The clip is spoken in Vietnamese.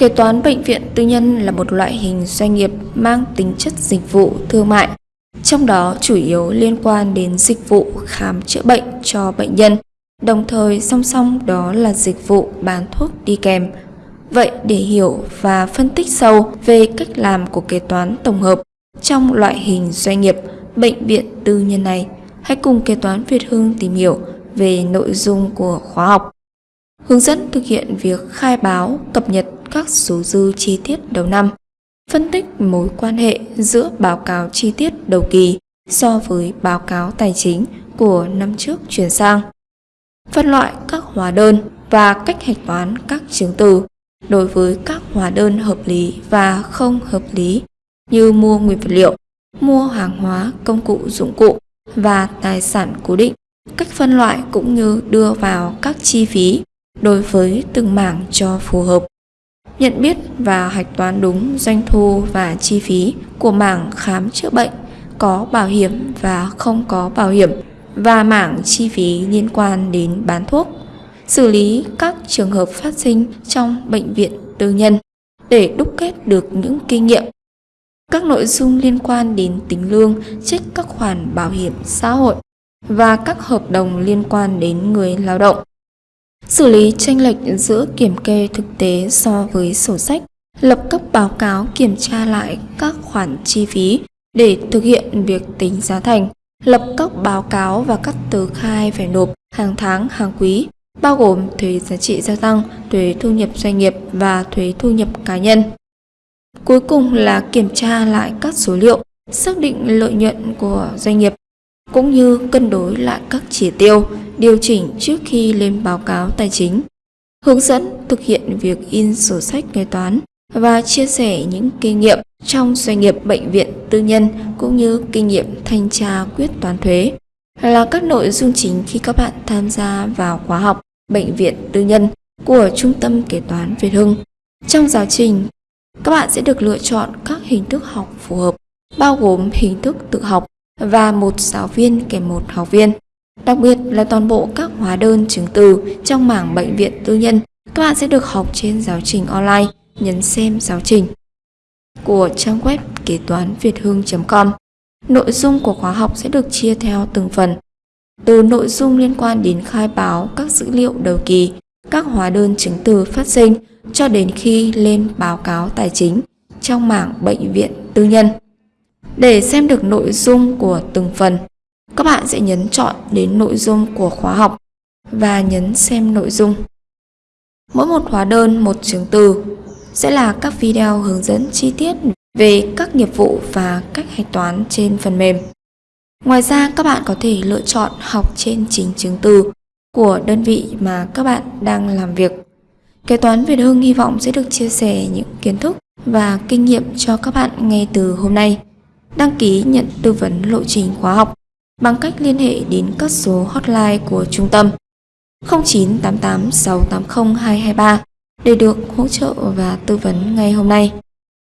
Kế toán bệnh viện tư nhân là một loại hình doanh nghiệp mang tính chất dịch vụ thương mại, trong đó chủ yếu liên quan đến dịch vụ khám chữa bệnh cho bệnh nhân, đồng thời song song đó là dịch vụ bán thuốc đi kèm. Vậy để hiểu và phân tích sâu về cách làm của kế toán tổng hợp trong loại hình doanh nghiệp bệnh viện tư nhân này, hãy cùng kế toán Việt Hương tìm hiểu về nội dung của khóa học. Hướng dẫn thực hiện việc khai báo, cập nhật các số dư chi tiết đầu năm, phân tích mối quan hệ giữa báo cáo chi tiết đầu kỳ so với báo cáo tài chính của năm trước chuyển sang, phân loại các hóa đơn và cách hạch toán các chứng từ đối với các hóa đơn hợp lý và không hợp lý như mua nguyên vật liệu, mua hàng hóa, công cụ dụng cụ và tài sản cố định, cách phân loại cũng như đưa vào các chi phí đối với từng mảng cho phù hợp. Nhận biết và hạch toán đúng doanh thu và chi phí của mảng khám chữa bệnh có bảo hiểm và không có bảo hiểm và mảng chi phí liên quan đến bán thuốc, xử lý các trường hợp phát sinh trong bệnh viện tư nhân để đúc kết được những kinh nghiệm. Các nội dung liên quan đến tính lương, trích các khoản bảo hiểm xã hội và các hợp đồng liên quan đến người lao động xử lý tranh lệch giữa kiểm kê thực tế so với sổ sách, lập cấp báo cáo kiểm tra lại các khoản chi phí để thực hiện việc tính giá thành, lập các báo cáo và các tờ khai phải nộp hàng tháng, hàng quý, bao gồm thuế giá trị gia tăng, thuế thu nhập doanh nghiệp và thuế thu nhập cá nhân. Cuối cùng là kiểm tra lại các số liệu, xác định lợi nhuận của doanh nghiệp cũng như cân đối lại các chỉ tiêu, điều chỉnh trước khi lên báo cáo tài chính, hướng dẫn thực hiện việc in sổ sách kế toán và chia sẻ những kinh nghiệm trong doanh nghiệp bệnh viện tư nhân cũng như kinh nghiệm thanh tra quyết toán thuế là các nội dung chính khi các bạn tham gia vào khóa học bệnh viện tư nhân của Trung tâm Kế toán Việt Hưng. Trong giáo trình, các bạn sẽ được lựa chọn các hình thức học phù hợp, bao gồm hình thức tự học và một giáo viên kèm một học viên. Đặc biệt là toàn bộ các hóa đơn chứng từ trong mảng bệnh viện tư nhân, các bạn sẽ được học trên giáo trình online, nhấn xem giáo trình của trang web kế toán việt hương.com. Nội dung của khóa học sẽ được chia theo từng phần. Từ nội dung liên quan đến khai báo các dữ liệu đầu kỳ, các hóa đơn chứng từ phát sinh cho đến khi lên báo cáo tài chính trong mảng bệnh viện tư nhân. Để xem được nội dung của từng phần, các bạn sẽ nhấn chọn đến nội dung của khóa học và nhấn xem nội dung. Mỗi một hóa đơn, một chứng từ sẽ là các video hướng dẫn chi tiết về các nghiệp vụ và cách hạch toán trên phần mềm. Ngoài ra, các bạn có thể lựa chọn học trên chính chứng từ của đơn vị mà các bạn đang làm việc. Kế toán Việt Hưng hy vọng sẽ được chia sẻ những kiến thức và kinh nghiệm cho các bạn ngay từ hôm nay. Đăng ký nhận tư vấn lộ trình khóa học bằng cách liên hệ đến các số hotline của trung tâm 0988 680 223 để được hỗ trợ và tư vấn ngay hôm nay.